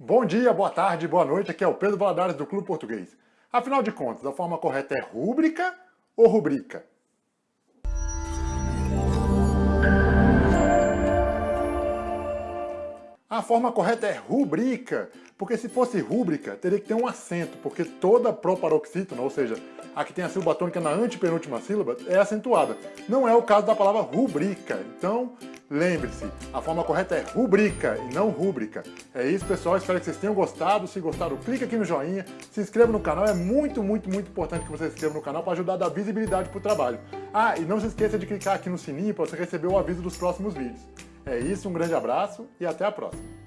Bom dia, boa tarde, boa noite, aqui é o Pedro Valadares do Clube Português. Afinal de contas, a forma correta é rúbrica ou rubrica? A forma correta é rubrica, porque se fosse rúbrica, teria que ter um acento, porque toda proparoxítona, ou seja, a que tem a sílaba tônica na antepenúltima sílaba, é acentuada. Não é o caso da palavra rubrica. Então, lembre-se, a forma correta é rubrica e não rúbrica. É isso, pessoal. Espero que vocês tenham gostado. Se gostaram, clique aqui no joinha, se inscreva no canal. É muito, muito, muito importante que você se inscreva no canal para ajudar a dar visibilidade para o trabalho. Ah, e não se esqueça de clicar aqui no sininho para você receber o aviso dos próximos vídeos. É isso, um grande abraço e até a próxima.